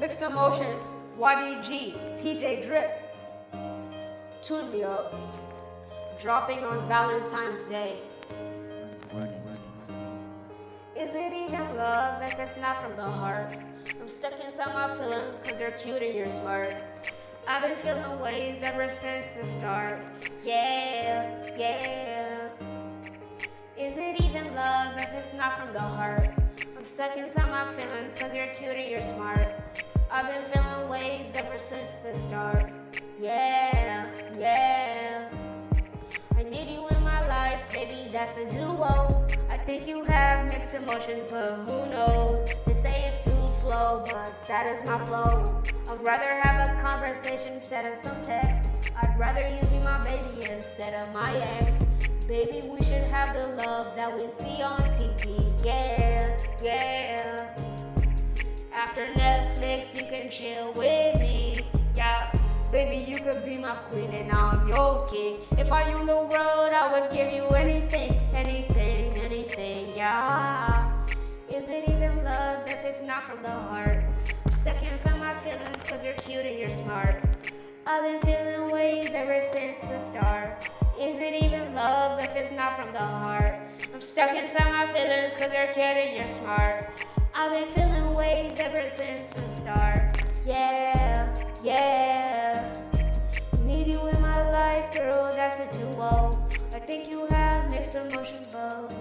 Mixed emotions, YBG, TJ Drip. Tune me up. Dropping on Valentine's Day. Is it even love if it's not from the heart? I'm stuck inside my feelings cause you're cute and you're smart. I've been feeling ways ever since the start. Yeah, yeah. Is it even love if it's not from the heart? I'm stuck inside my feelings cause you're cute and you're smart. I've been feeling ways ever since the start. Yeah, yeah. I need you in my life, baby, that's a duo. I think you have mixed emotions, but who knows? They say it's too slow, but that is my flow. I'd rather have a conversation instead of some text. I'd rather you be my baby instead of my ex. Baby, we should have the love that we see on TV. Yeah, yeah. After You can chill with me. Yeah. Baby, you could be my queen and I'm your king. If I owned the world, I would give you anything, anything, anything, yeah. Is it even love if it's not from the heart? I'm stuck inside my feelings cause you're cute and you're smart. I've been feeling ways ever since the start. Is it even love if it's not from the heart? I'm stuck inside my feelings cause you're cute and you're smart. I've been feeling ways ever since the start. Yeah, yeah. Need you in my life, girl, that's a duo. I think you have mixed emotions, but